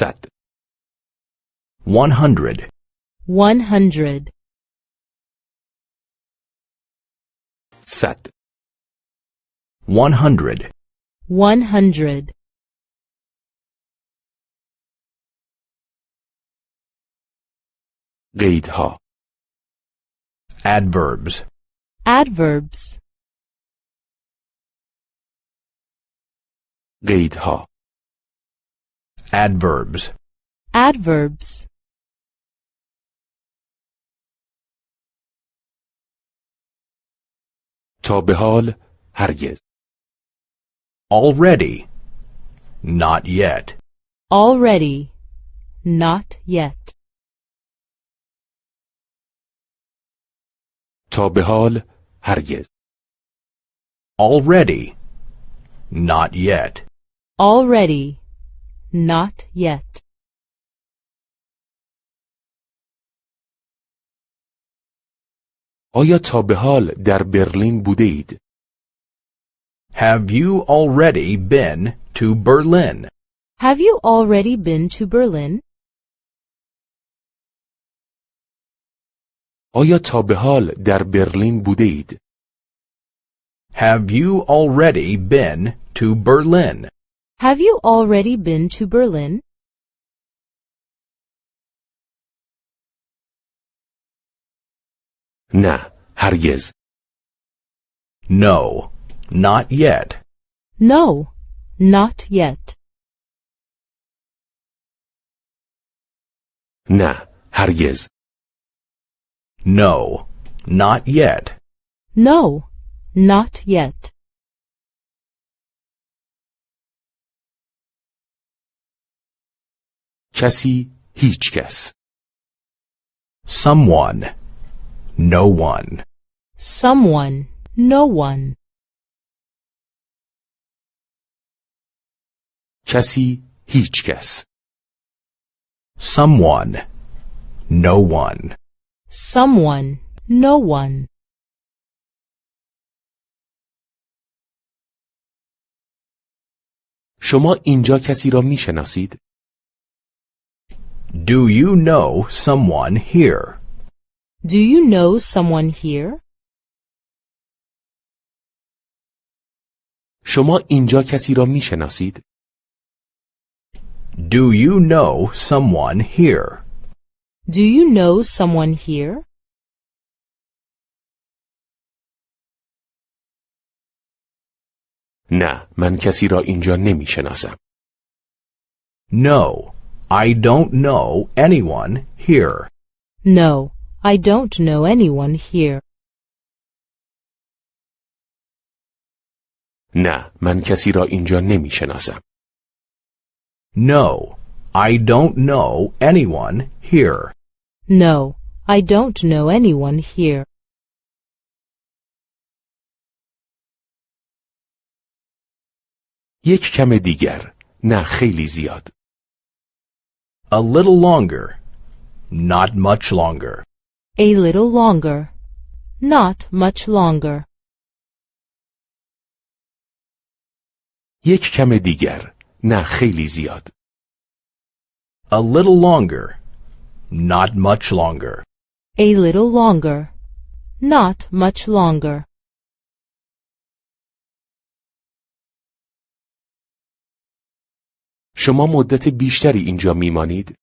صد 100 100 صد 100 100 قیدها adverbs Adverbs قیدها adverbs Adverbs تا به حال هرگز already not yet Already Not yet تا به حال هرگز already not yet Already Not yet آیا تا به حال در برلین بوده اید؟ have you already been to Berlin Have you already been to Berlin? آیا تا به حال در برلین بوده اید؟ have you already been to Berlin Have you already been to Berlin? نه هرگز no not yet No, not yet. نه هرگز no not yet No, not yet. کسی هیچ کس someone no one Someone, no one. کسی هیچ کس someone no one Someone, no one. شما اینجا کسی را می شناسید؟ do you know someone here Do you know someone here? شما اینجا کسی را می شناسید؟ do you know someone here Do you know someone here? نه من کسی را اینجا نمی شناسم no I don't know anyone here No, I don't know anyone here. نه من کسی را اینجا نمی شناسم no I don't know anyone here No, I don't know anyone here. یک کم دیگر نه خیلی زیاد a little longer not much longer A little longer. Not much longer. یک کم دیگر نه خیلی زیاد a little longer not much longer A little longer. Not much longer. شما مدت بیشتری اینجا میمانید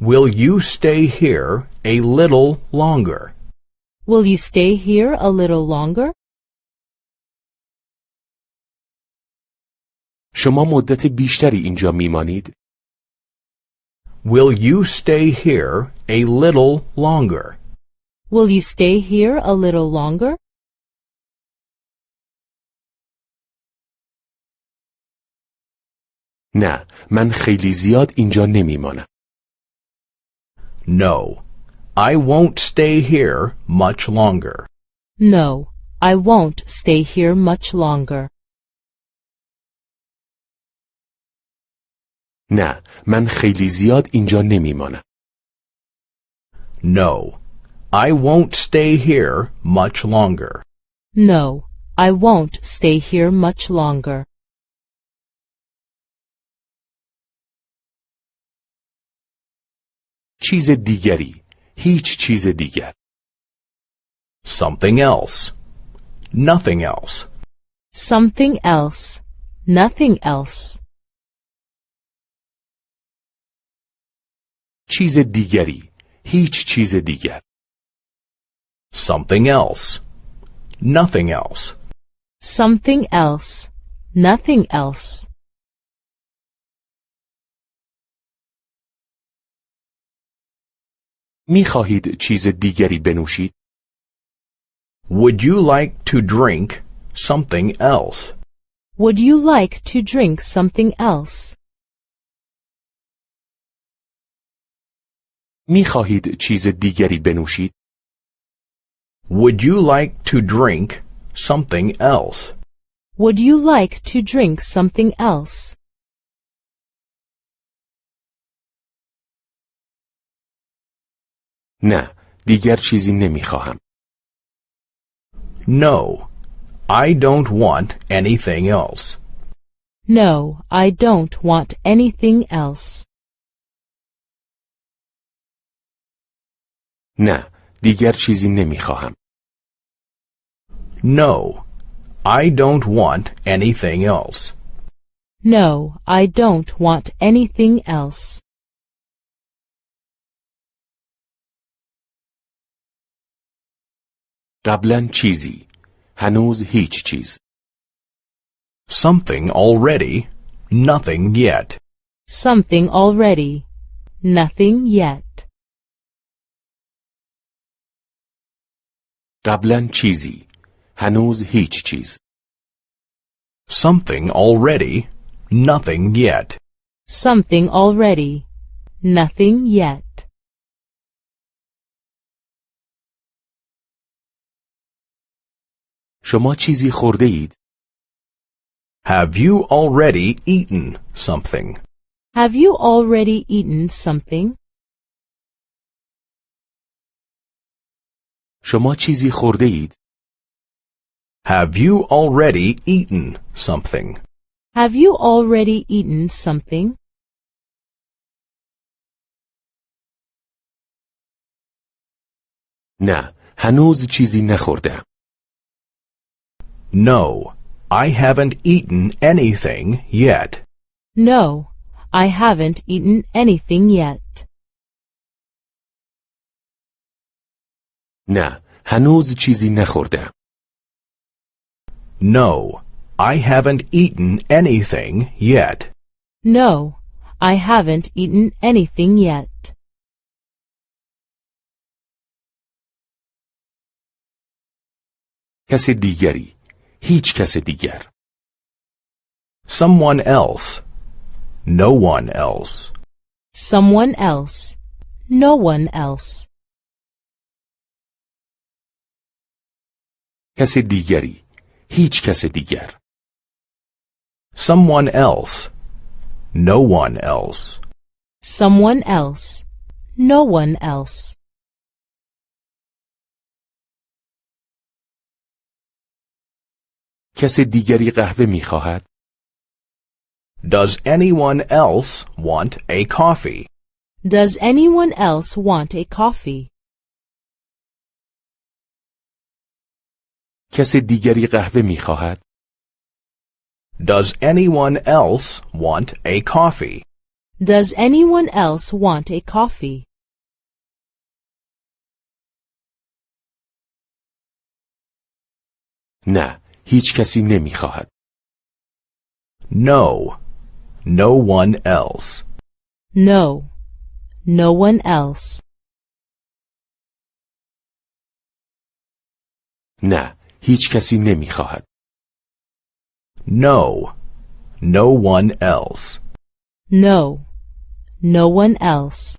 will you stay here a little longer Will you stay here a little longer? شما مدت بیشتری اینجا میمانید will you stay here a little longer Will you stay here a little longer? نه من خیلی زیاد اینجا نمیمانم no I won't stay here much longer No, I won't stay here much longer. نه من خیلی زیاد اینجا نمیمانم no I won't stay here much longer No, I won't stay here much longer. چیز دیگری هیچ چیز دیگر Something else. Nothing else. Something else. Nothing else. چیز دیگری هیچ چیز دیگر Something else. Nothing else. Something else. Nothing else. می خواهید چیز دیگری بنوشید Would you like to drink something else? Would you like to drink something else? می خواهید چیز دیگری بنوشید Would you like to drink something else? Would you like to drink something else? نه دیگر چیزی نمی خواهم No, I don't want anything else. No, I don't want anything else. نه دیگر چیزی نمی خواهم No, I don't want anything else. No, I don't want anything else. قبلا چیزی هنوز هیچ چیز Something already, nothing yet. Something already. Nothing yet. قبلا چیزی هنوز هیچ چیز Something already, nothing yet. Something already. Nothing yet. شما چیزی خورده اید Have you already eaten something? Have you already eaten something? شما چیزی خورده اید Have you already eaten something? Have you already eaten something? نه هنوز چیزی نخوردم No, I haven't eaten anything yet. No, I haven't eaten anything yet. نه هنوز چیزی نخوردم No, I haven't eaten anything yet. No, I haven't eaten anything yet. کس دیگری هیچ کس دیگر Someone else. No one else. Someone else. No one else. کس دیگری هیچ کس دیگر Someone else. No one else. Someone else. No one else. کس دیگری قهوه می خواهد Does anyone else want a coffee? Does anyone else want a coffee? کس دیگری قهوه می خواهد Does anyone else want a coffee? Does anyone else want a coffee? نه هیچ کسی نمی خواهد No. No one else. No. No one else. نه هیچ کسی نمی خواهد No. No one else. No. No one else.